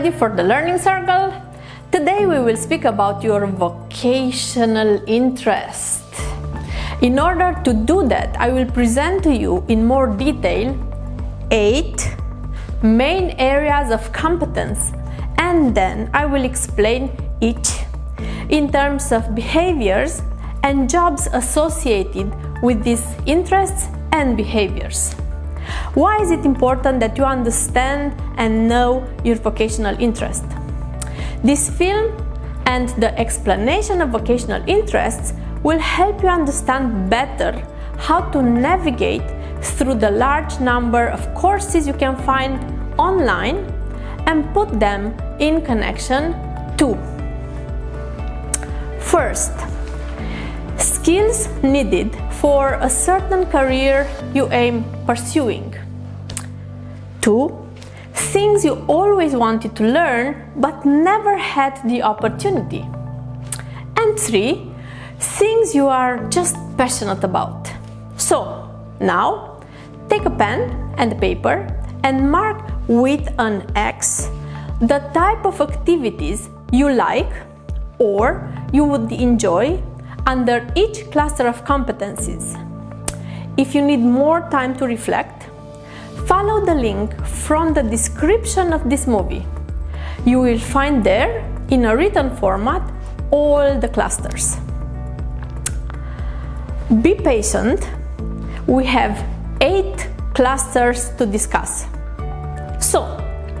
ready for the learning circle? Today we will speak about your vocational interest. In order to do that, I will present to you in more detail eight main areas of competence and then I will explain each in terms of behaviors and jobs associated with these interests and behaviors. Why is it important that you understand and know your vocational interest? This film and the explanation of vocational interests will help you understand better how to navigate through the large number of courses you can find online and put them in connection to. First, skills needed for a certain career you aim pursuing. 2. Things you always wanted to learn but never had the opportunity. And 3. Things you are just passionate about. So, now take a pen and a paper and mark with an X the type of activities you like or you would enjoy under each cluster of competencies. If you need more time to reflect, follow the link from the description of this movie. You will find there, in a written format, all the clusters. Be patient, we have eight clusters to discuss. So,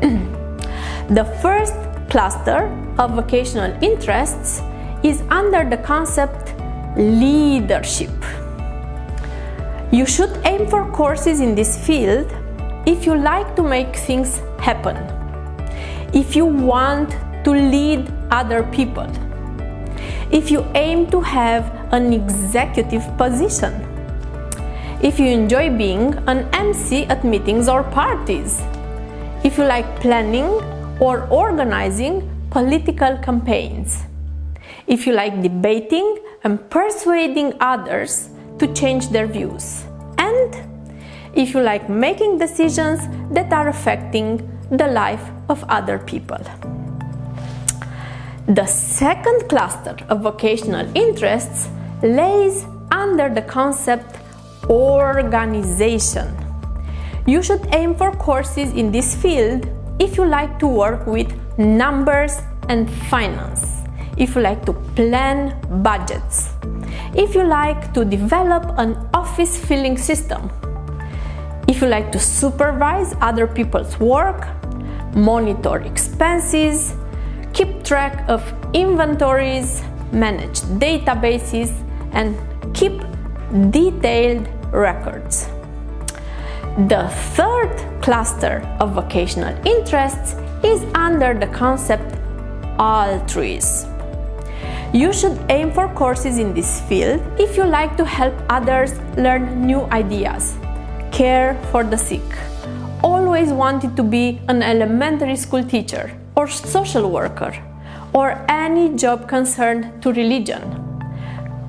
the first cluster of vocational interests is under the concept leadership. You should aim for courses in this field if you like to make things happen, if you want to lead other people, if you aim to have an executive position, if you enjoy being an MC at meetings or parties, if you like planning or organizing political campaigns if you like debating and persuading others to change their views, and if you like making decisions that are affecting the life of other people. The second cluster of vocational interests lays under the concept organization. You should aim for courses in this field if you like to work with numbers and finance if you like to plan budgets, if you like to develop an office filling system, if you like to supervise other people's work, monitor expenses, keep track of inventories, manage databases, and keep detailed records. The third cluster of vocational interests is under the concept altruism. You should aim for courses in this field if you like to help others learn new ideas, care for the sick, always wanted to be an elementary school teacher or social worker, or any job concerned to religion.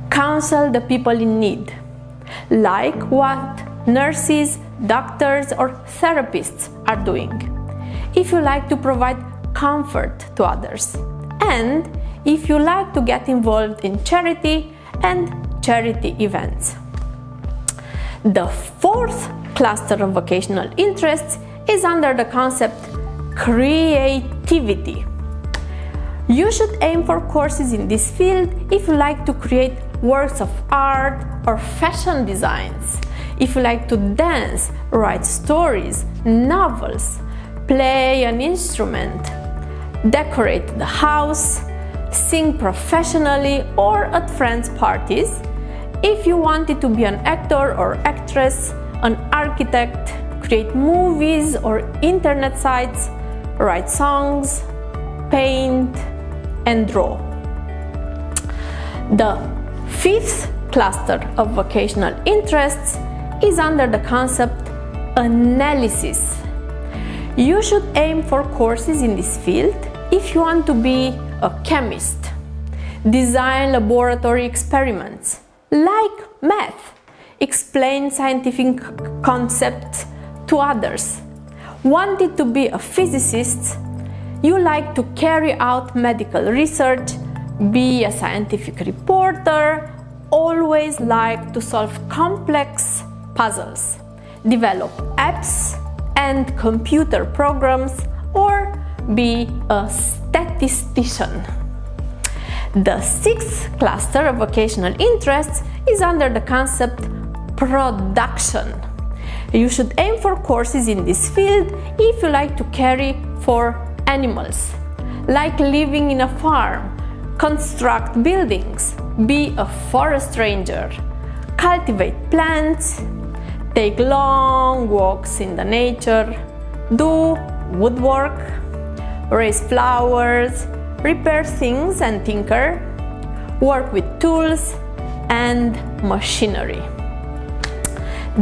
Counsel the people in need, like what nurses, doctors, or therapists are doing. If you like to provide comfort to others, and if you like to get involved in charity and charity events. The fourth cluster of vocational interests is under the concept creativity. You should aim for courses in this field if you like to create works of art or fashion designs, if you like to dance, write stories, novels, play an instrument, decorate the house, sing professionally or at friends' parties. If you wanted to be an actor or actress, an architect, create movies or internet sites, write songs, paint, and draw. The fifth cluster of vocational interests is under the concept analysis. You should aim for courses in this field if you want to be a chemist, design laboratory experiments, like math, explain scientific concepts to others, wanted to be a physicist, you like to carry out medical research, be a scientific reporter, always like to solve complex puzzles, develop apps and computer programs, or be a statistician. The sixth cluster of vocational interests is under the concept production. You should aim for courses in this field if you like to carry for animals, like living in a farm, construct buildings, be a forest ranger, cultivate plants, take long walks in the nature, do woodwork, raise flowers, repair things and tinker, work with tools and machinery.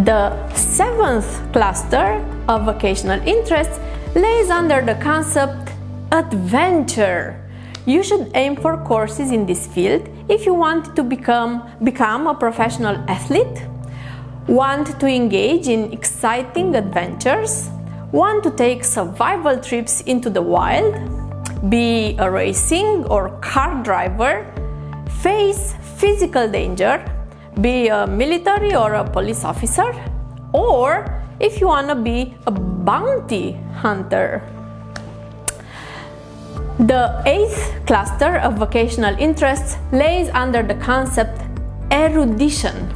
The seventh cluster of vocational interests lays under the concept adventure. You should aim for courses in this field if you want to become, become a professional athlete, want to engage in exciting adventures, want to take survival trips into the wild, be a racing or car driver, face physical danger, be a military or a police officer, or if you want to be a bounty hunter. The eighth cluster of vocational interests lays under the concept erudition.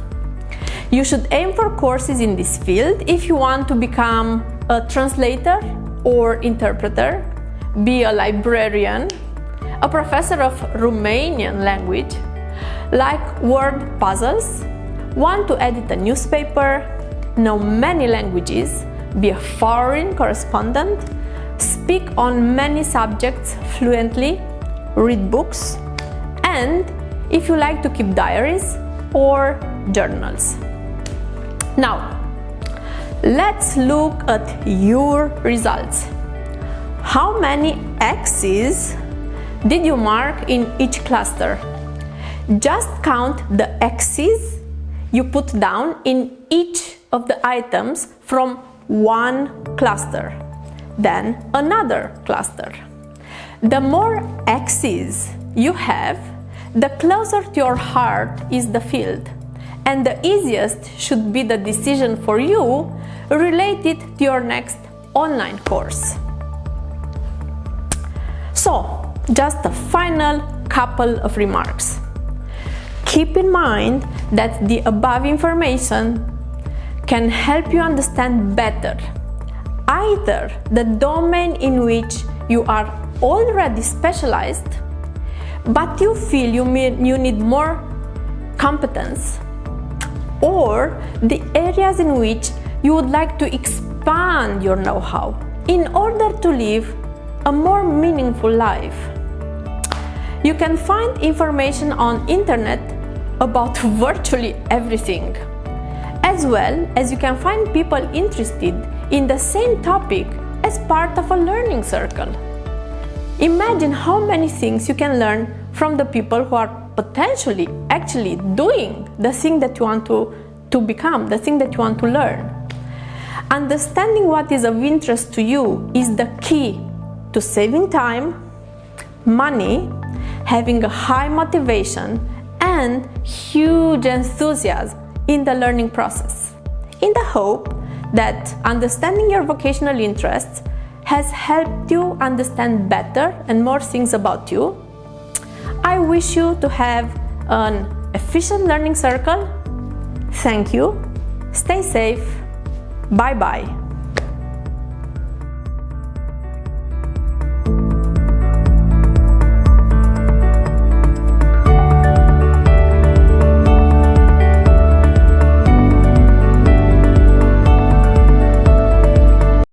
You should aim for courses in this field if you want to become a translator or interpreter, be a librarian, a professor of Romanian language, like word puzzles, want to edit a newspaper, know many languages, be a foreign correspondent, speak on many subjects fluently, read books, and if you like to keep diaries or journals. Now, let's look at your results. How many X's did you mark in each cluster? Just count the X's you put down in each of the items from one cluster, then another cluster. The more X's you have, the closer to your heart is the field, and the easiest should be the decision for you related to your next online course. So, just a final couple of remarks. Keep in mind that the above information can help you understand better either the domain in which you are already specialized but you feel you, you need more competence or the areas in which you would like to expand your know-how in order to live a more meaningful life. You can find information on internet about virtually everything. As well as you can find people interested in the same topic as part of a learning circle. Imagine how many things you can learn from the people who are potentially actually doing the thing that you want to, to become, the thing that you want to learn. Understanding what is of interest to you is the key to saving time, money, having a high motivation, and huge enthusiasm in the learning process, in the hope that understanding your vocational interests has helped you understand better and more things about you. Wish you to have an efficient learning circle. Thank you. Stay safe. Bye bye.